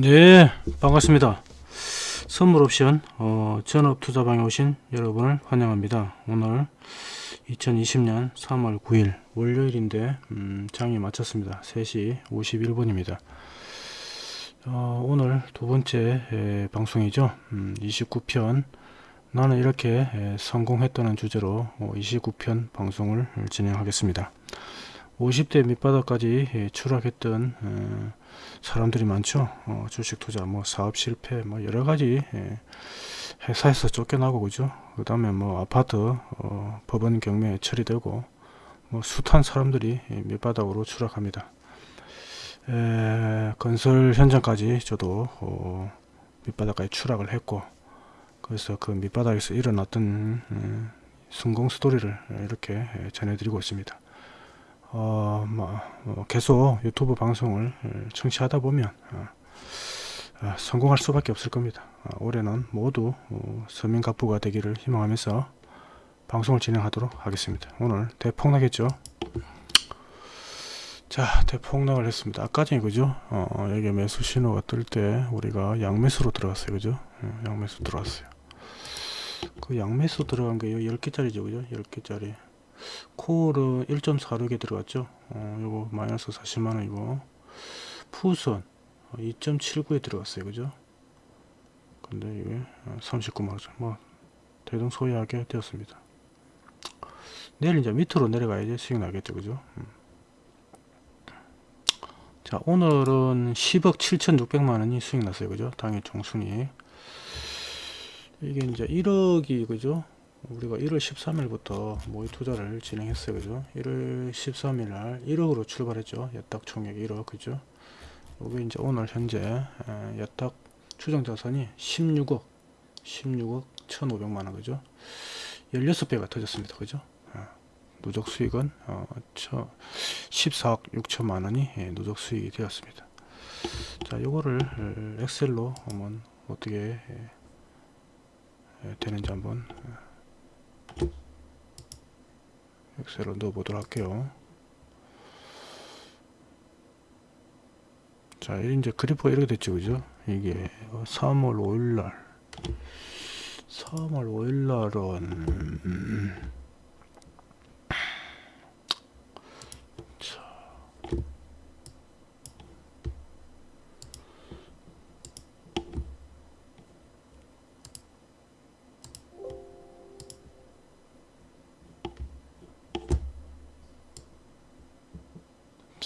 네 반갑습니다. 선물 옵션 어, 전업 투자방에 오신 여러분을 환영합니다. 오늘 2020년 3월 9일 월요일인데 음, 장이 마쳤습니다. 3시 51분입니다. 어, 오늘 두 번째 에, 방송이죠. 음, 29편 나는 이렇게 에, 성공했다는 주제로 어, 29편 방송을 진행하겠습니다. 50대 밑바닥까지 에, 추락했던 어, 사람들이 많죠. 어, 주식 투자, 뭐 사업 실패, 뭐 여러 가지 예, 회사에서 쫓겨나고 그죠. 그 다음에 뭐 아파트 어, 법원 경매 처리되고 뭐 숱한 사람들이 밑바닥으로 추락합니다. 에, 건설 현장까지 저도 어, 밑바닥까지 추락을 했고 그래서 그 밑바닥에서 일어났던 음, 성공 스토리를 이렇게 전해드리고 있습니다. 어, 뭐, 뭐 계속 유튜브 방송을 청취하다 보면 어, 어, 성공할 수밖에 없을 겁니다. 어, 올해는 모두 어, 서민 갑부가 되기를 희망하면서 방송을 진행하도록 하겠습니다. 오늘 대폭락했죠. 자 대폭락을 했습니다. 아까 전에 그죠? 어, 여기 매수 신호가 뜰 때 우리가 양매수로 들어갔어요. 그죠? 어, 양매수 들어왔어요. 그 양매수 들어간 게 10개짜리죠. 그죠? 10개짜리. 콜은 1.46에 들어갔죠. 어, 요거 마이너스 40만원이고 푸선 2.79에 어, 들어갔어요. 그죠? 근데 이게 39만원 어, 뭐 대동소이하게 되었습니다. 내일 이제 밑으로 내려가야지 수익 나겠죠. 그죠? 음. 자 오늘은 10억 7,600만원이 수익 났어요. 그죠? 당일 총순이. 이게 이제 1억이 그죠 우리가 1월 13일부터 모의 투자를 진행했어요. 그죠? 1월 13일 날 1억으로 출발했죠. 예탁 총액 1억. 그죠? 여기 이제 오늘 현재 예탁 추정 자산이 16억 16억 1500만원. 그죠? 16배가 터졌습니다. 그죠? 누적 수익은 어, 14억 6천만원이 예, 누적 수익이 되었습니다. 자 요거를 엑셀로 한번 어떻게 되는지 한번 엑셀로 넣어보도록 할게요. 자, 이제 그래프가 이렇게 됐죠, 그죠? 이게 3월 5일날, 3월 5일날은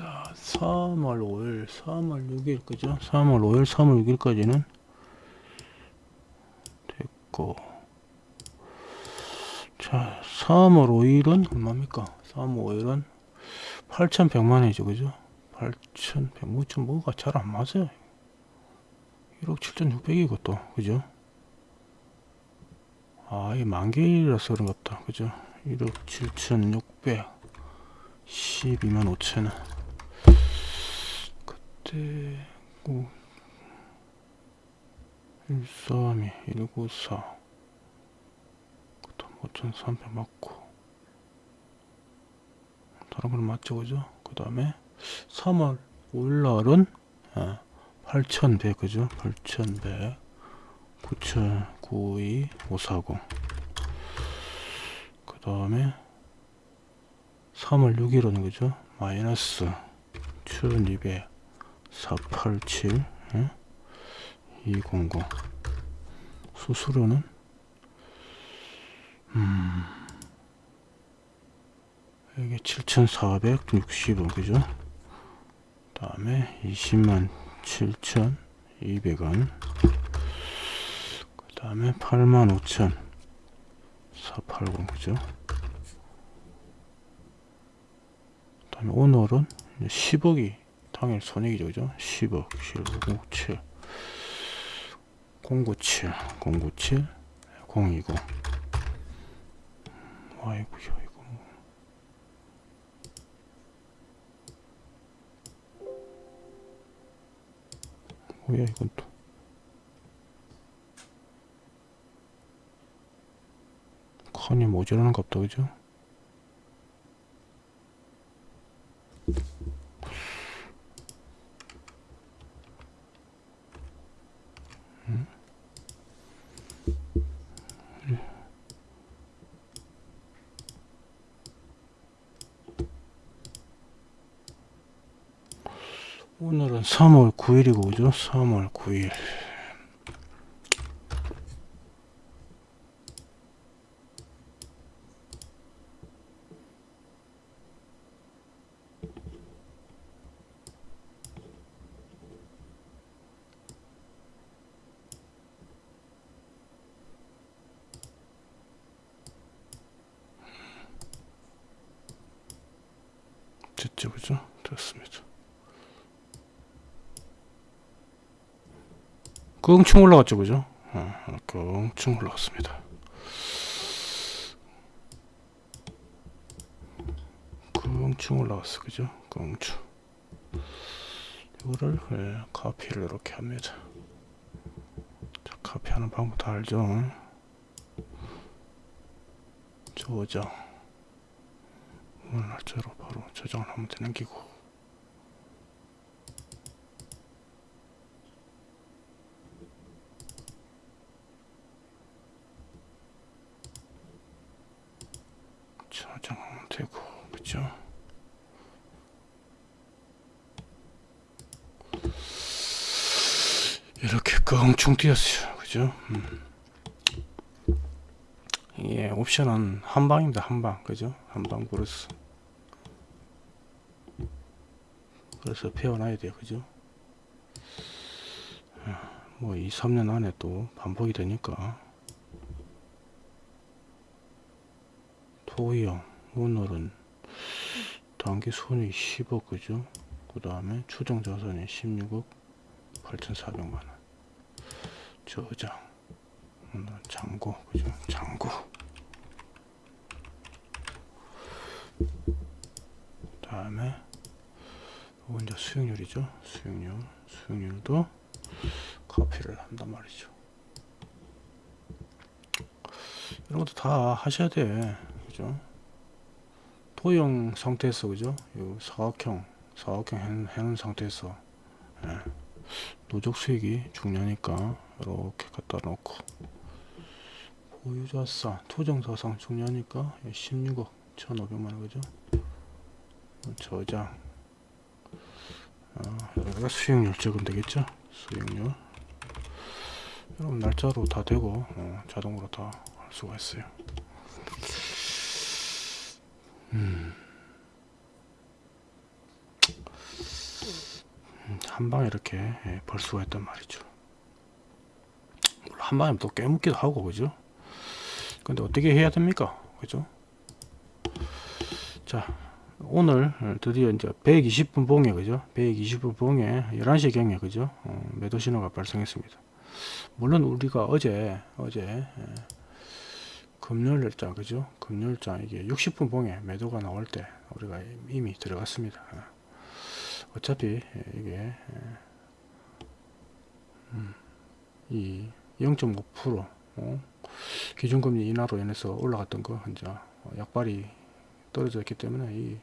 자 3월 5일 3월 6일 그죠? 3월 5일 3월 6일까지는 됐고. 자 3월 5일은 얼마입니까? 3월 5일은 8100만원이죠 그죠? 8100 뭐, 좀 뭐가 잘 안 맞아요. 1억 7600이고 또 그죠? 아 이게 만개일이라서 그런갑다 그죠? 1억 7600 12만 5천원 그때 9 132 194 그다음 5300 맞고 다른 건 맞죠 그죠? 그 다음에 3월 5일날은 아, 8100 그죠? 8100 9092 540그 다음에 3월 6일은 그죠? 마이너스 1200 487 예? 200 수수료는? 음 이게 7460원 그죠? 다음에 20만 7200원. 그 다음에 8만 5천. 480 그죠? 그 다음에 오늘은 10억이 당일 손익이죠 그죠? 10억 10억 097 097 020 아이고야 이거 뭐. 뭐야 이건 또. 칸이 모자라는 갑다 그죠 오늘은 3월 9일이고 그죠? 3월 9일 됐죠 그죠? 됐습니다 끙충 올라갔죠 그죠? 어, 끙충 올라갔습니다 끙충 올라갔어 그죠? 끙충 이거를 예, 카피를 이렇게 합니다 자, 카피하는 방법 다 알죠? 저장 오늘 날짜로 바로 저장을 하면 되는 기고 저장하면 되고 그죠 이렇게 껑충 뛰었어요. 그죠? 음. 예 옵션은 한방입니다 한방. 그죠? 한방 브루스. 그래서 배워놔야 돼요 그죠? 뭐 2, 3년 안에 또 반복이 되니까. 토형 오늘은 단기 손이 10억 그죠? 그 다음에 추정 자산이 16억 8,400만원 저장 잔고 그죠. 잔고 다음에 이건 이제 수익률이죠? 수익률 수익률도 커피를 한단 말이죠. 이런 것도 다 하셔야 돼. 그죠? 토형 상태에서 그죠? 요 사각형 사각형 해놓은, 상태에서. 예. 누적 수익이 중요하니까 이렇게 갖다 놓고. 보유자산 토정자산 중요하니까 16억 1500만원 그죠? 저장. 아, 여기다가 수익률 적으면 되겠죠? 수익률. 여러분 날짜로 다 되고 어, 자동으로 다 할 수가 있어요. 음. 한 방에 이렇게 예, 벌 수가 있단 말이죠 한 방에 또 깨묻기도 하고 그죠? 근데 어떻게 해야 됩니까? 그죠? 자 오늘 드디어 이제 120분 봉에 그죠? 120분 봉에 11시 경에 그죠? 어, 매도 신호가 발생했습니다. 물론 우리가 어제 어제 예, 금요일자 그죠? 금요일자 이게 60분 봉에 매도가 나올 때 우리가 이미 들어갔습니다. 예. 어차피 이게 음, 이 0.5% 어? 기준금리 인하로 인해서 올라갔던 거 이제 약발이 떨어져 있기 때문에 이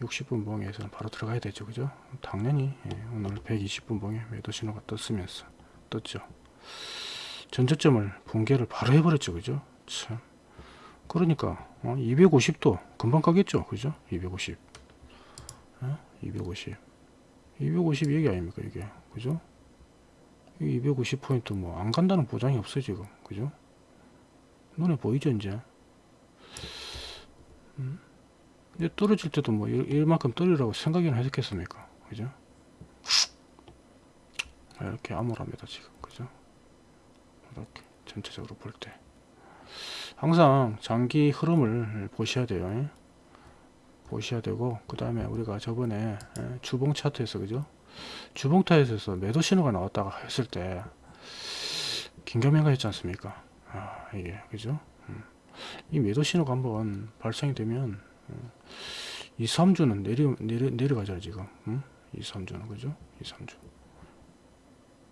60분 봉에서는 바로 들어가야 되죠. 그죠? 당연히 예, 오늘 120분 봉에 매도 신호가 떴으면서 떴죠. 전저점을 붕괴를 바로 해버렸죠. 그죠? 참. 그러니까 어, 250도 금방 가겠죠. 그죠? 250 어? 250 250 얘기 아닙니까 이게? 그죠 250포인트 뭐 안 간다는 보장이 없어 지금. 그죠? 눈에 보이죠 이제? 음? 떨어질 때도 뭐 이- 이만큼 떨어지라고 생각이나 했겠습니까? 그죠? 이렇게 암울합니다 지금. 그죠? 이렇게 전체적으로 볼 때. 항상 장기 흐름을 보셔야 돼요 예? 보셔야 되고 그 다음에 우리가 저번에 예, 주봉 차트에서 그죠 주봉 차트에서 매도 신호가 나왔다가 했을 때 긴가민가 했지 않습니까? 아 이게 그죠? 음. 이 매도 신호가 한번 발생이 되면 음, 2, 3주는 내려, 내려, 내려가잖아요 지금. 음? 2, 3주는 그죠? 2, 3주.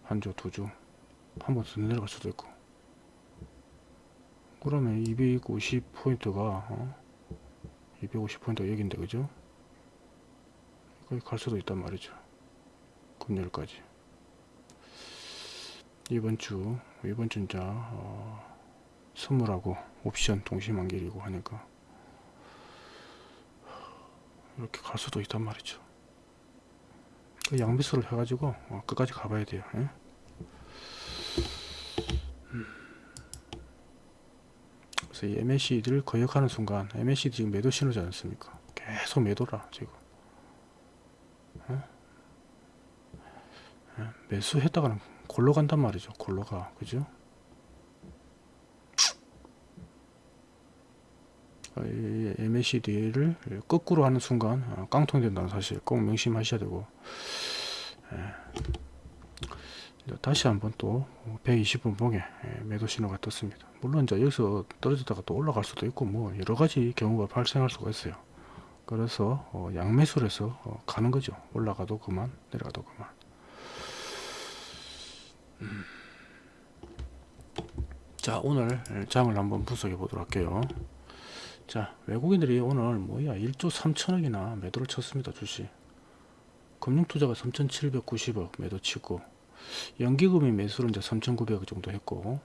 한 주, 두 주. 한 번 더 내려갈 수도 있고. 그러면 250포인트가 어? 250포인트가 여긴데 그죠? 거기 갈 수도 있단 말이죠 금요일까지 이번 주 이번 주 이제 어, 선물하고 옵션 동시만길이고 하니까 이렇게 갈 수도 있단 말이죠 그 양배수를 해가지고 어, 끝까지 가봐야 돼요. 예? 음. 그래서 이 MACD를 거역하는 순간 MACD 지금 매도 신호지 않습니까? 계속 매도라 지금. 예? 예? 매수했다가는 골로 간단 말이죠. 골로 가. 그죠? 어, 이 MACD를 거꾸로 하는 순간 어, 깡통이 된다는 사실 꼭 명심하셔야 되고 예. 다시 한번 또 120분 봉에 예, 매도 신호가 떴습니다. 물론 이제 여기서 떨어졌다가 또 올라갈 수도 있고 뭐 여러 가지 경우가 발생할 수가 있어요. 그래서 어, 양매수를 해서 어, 가는 거죠. 올라가도 그만 내려가도 그만. 음. 자 오늘 장을 한번 분석해 보도록 할게요. 자 외국인들이 오늘 뭐야 1조 3천억이나 매도를 쳤습니다 주식 금융투자가 3,790억 매도 치고 연기금이 매수를 이제 3,900억 정도 했고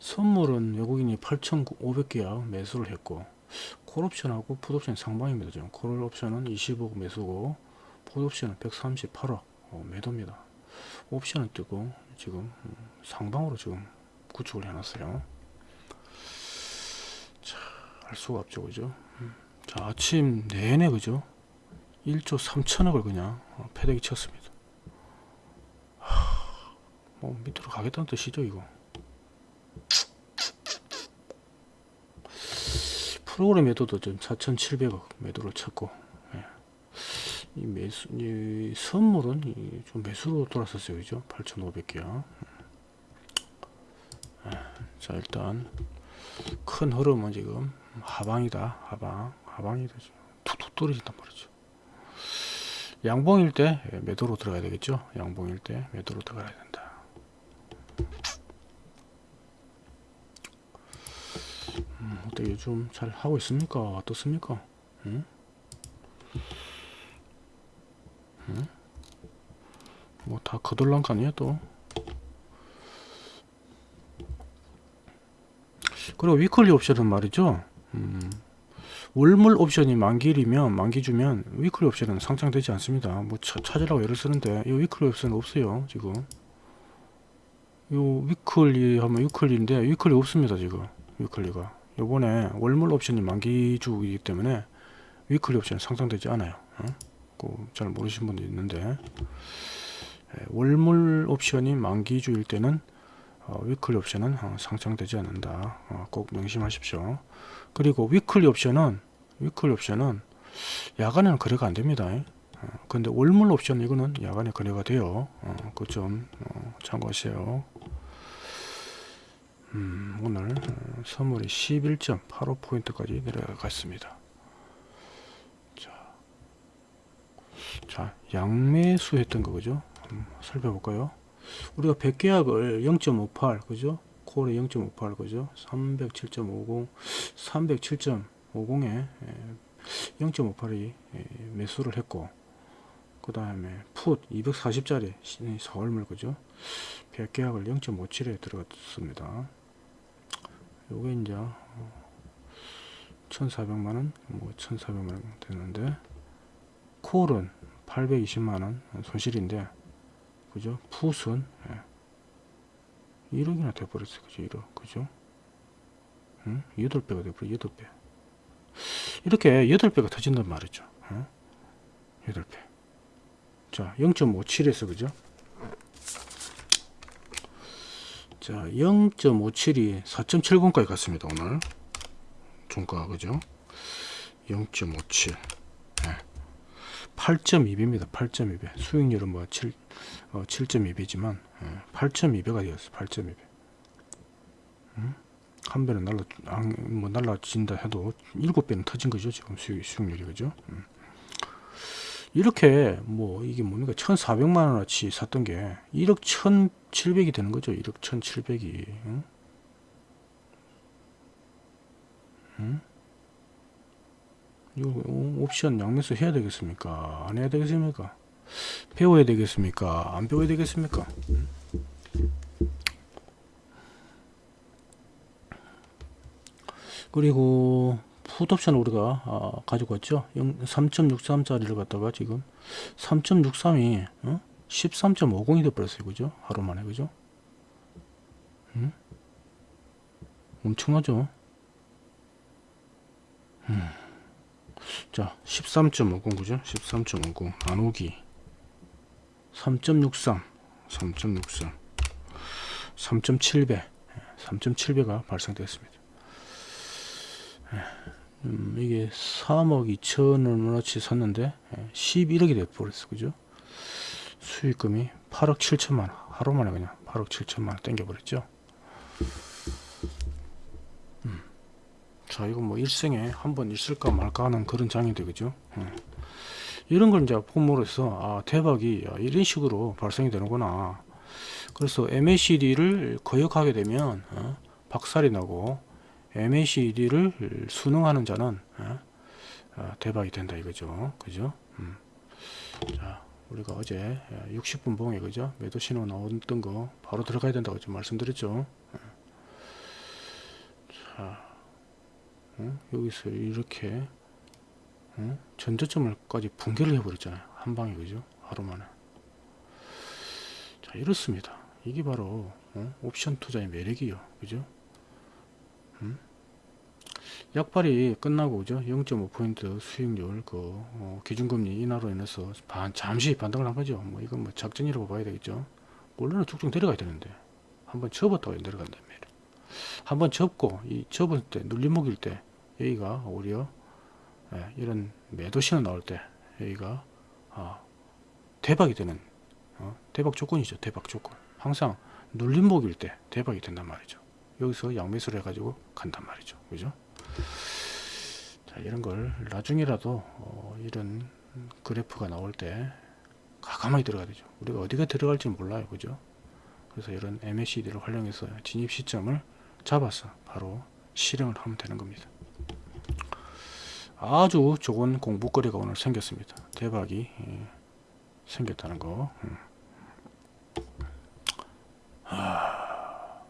선물은 외국인이 8,500개야 매수를 했고 콜옵션하고 풋옵션 상방입니다 지금 콜옵션은 20억 매수고 풋옵션은 138억 어, 매도입니다 옵션은 뜨고 지금 음, 상방으로 지금 구축을 해놨어요 알 수가 없죠 그죠 음. 자 아침 내내 그죠 1조 3천억을 그냥 어, 패대기 쳤습니다 하, 뭐 밑으로 가겠다는 뜻이죠 이거 프로그램 매도도 좀 4,700억 매도를 쳤고 예. 이 매수 이 선물은 이좀 매수로 돌았었어요. 그죠? 8,500개야 예. 자 일단 큰 흐름은 지금 하방이다. 하방. 하방이다 툭툭 떨어진단 말이죠. 양봉일 때 매도로 들어가야 되겠죠? 양봉일 때 매도로 들어가야 된다. 음, 어떻게 요즘 잘 하고 있습니까? 어떻습니까? 응? 응? 뭐다 거덜난 거 아니야 또 그리고 weekly 옵션은 말이죠 음, 월물 옵션이 만기일이면 만기 주면 weekly 옵션은 상장되지 않습니다. 뭐 차, 찾으라고 애를 쓰는데 이 weekly 옵션은 없어요. 지금 요 weekly 하면 weekly인데 weekly 없습니다. 지금 weekly가 요번에 월물 옵션이 만기주이기 때문에 weekly 옵션 상장되지 않아요. 어? 잘 모르시는 분도 있는데 예, 월물 옵션이 만기주일 때는 어, weekly 옵션은 어, 상장되지 않는다. 어, 꼭 명심하십시오. 그리고 weekly 옵션은 weekly 옵션은 야간에는 거래가 안 됩니다. 어, 근데 월물 옵션 이거는 야간에 거래가 돼요. 어, 그점 어, 참고하세요. 음, 오늘 어, 선물이 11.85포인트까지 내려갔습니다 자 양매수 했던 거 그죠? 음, 살펴볼까요? 우리가 100계약을 0.58 그죠? 콜에 0.58 그죠? 307.50 307.50에 0.58이 매수를 했고 그 다음에 풋 240짜리 서울물 그죠? 100계약을 0.57에 들어갔습니다. 요게 이제 1400만원 뭐 1400만원 되는데 콜은 820만원 손실인데 그죠? 풋은 1억이나 돼버렸어 그죠? 1억 그죠? 응? 8배가 돼버려 8배. 이렇게 8배가 터진단 말이죠. 응? 8배. 자 0.57에서 그죠? 자 0.57이 4.70까지 갔습니다 오늘. 종가 그죠? 0.57 네. 8.2배입니다. 8.2배 수익률은 뭐 7, 어, 7.2배지만 8.2배가 되었어 8.2배 음? 한 배는 날라 뭐 날라진다 해도 7배는 터진 거죠 지금 수익, 수익률이. 그죠? 음. 이렇게 뭐 이게 뭡니까? 1400만 원어치 샀던 게 1억 1700이 되는 거죠. 1억 1700이. 응? 응? 옵션 양매수 해야 되겠습니까? 안 해야 되겠습니까? 배워야 되겠습니까? 안 배워야 되겠습니까? 그리고 풋옵션 우리가 아, 가지고 왔죠? 3.63짜리를 갖다가 지금 3.63이 어? 13.50이 돼버렸어요. 그죠? 하루 만에. 그죠? 음? 엄청나죠? 음. 자 13.50 그죠? 13.50 나누기. 3.63 3.63 3.7배 3.7배가 발생되었습니다. 음, 이게 3억 2천 원어치 샀는데 11억이 돼버렸어 그죠? 수익금이 8억 7천만 원. 하루 만에 그냥 8억 7천만 원 땡겨버렸죠? 음. 자 이거 뭐 일생에 한 번 있을까 말까 하는 그런 장인데 그죠 음. 이런 걸 이제 폼으로서 아 대박이 야, 이런 식으로 발생이 되는구나 그래서 MACD를 거역하게 되면 어, 박살이 나고 MACD를 수능하는 자는 어, 어, 대박이 된다 이거죠 그죠 음. 자 우리가 어제 60분 봉에 그죠 매도 신호 나왔던 거 바로 들어가야 된다고 좀 말씀드렸죠 어. 자 어? 여기서 이렇게 어? 전저점을까지 붕괴를 해버렸잖아요. 한 방에 그죠? 하루 만에. 자 이렇습니다. 이게 바로 어? 옵션 투자의 매력이요. 그죠? 음? 약발이 끝나고 그죠? 0.5포인트 수익률 그 어, 기준금리 인하로 인해서 반, 잠시 반등을 한 거죠. 뭐 이건 뭐 작전이라고 봐야 되겠죠. 원래는 쭉쭉 내려가야 되는데. 한번 접었다가 말이에요 한번 접고 이 접을 때 눌림목일 때 여기가 오히려 예, 이런 매도 신호 나올 때 여기가 아, 대박이 되는 어, 대박 조건이죠 대박 조건. 항상 눌림목일 때 대박이 된단 말이죠. 여기서 양매수를 해가지고 간단 말이죠. 그죠? 자 이런 걸 나중이라도 어, 이런 그래프가 나올 때 가감하게 들어가야 되죠. 우리가 어디가 들어갈지 몰라요. 그죠? 그래서 이런 MACD를 활용해서 진입 시점을 잡아서 바로 실행을 하면 되는 겁니다 아주 좋은 공부거리가 오늘 생겼습니다 대박이 예, 생겼다는 거 음. 아.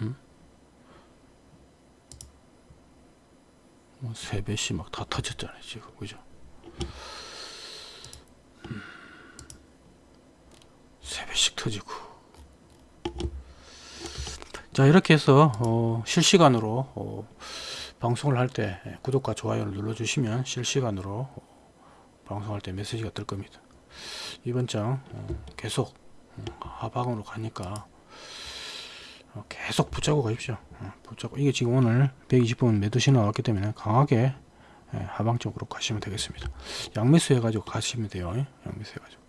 음? 뭐 세배씩 막다 터졌잖아요 지금 그죠 음. 세배씩 터지고 자 이렇게 해서 어, 실시간으로 어, 방송을 할 때 구독과 좋아요를 눌러 주시면 실시간으로 어, 방송할 때 메시지가 뜰 겁니다. 이번 장 어, 계속 어, 하방으로 가니까 어, 계속 붙잡고 가십시오. 어, 붙잡고. 이게 지금 오늘 120분 매도 신호 나왔기 때문에 강하게 예, 하방 쪽으로 가시면 되겠습니다. 양매수 해가지고 가시면 돼요. 예, 양매수 해가지고.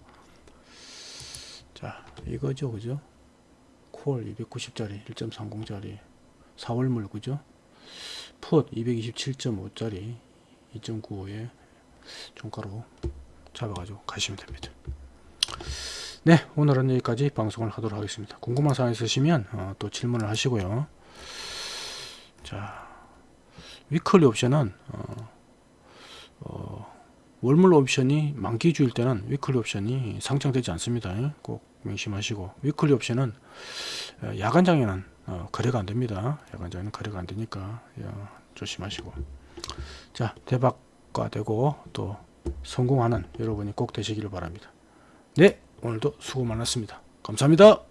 자 이거죠 그죠 콜 290짜리 1.30짜리 4월물 그죠? 풋 227.5짜리 2.95에 종가로 잡아가지고 가시면 됩니다. 네 오늘은 여기까지 방송을 하도록 하겠습니다. 궁금한 사항 있으시면 어, 또 질문을 하시고요. 자 위클리 옵션은 어, 어, 월물 옵션이 만기주일 때는 위클리 옵션이 상장되지 않습니다. 꼭 명심하시고 위클리 옵션은 어, 야간장에는 어, 거래가 안됩니다. 야간장에는 거래가 안되니까 조심하시고. 자 대박과 되고 또 성공하는 여러분이 꼭 되시기를 바랍니다. 네 오늘도 수고 많았습니다. 감사합니다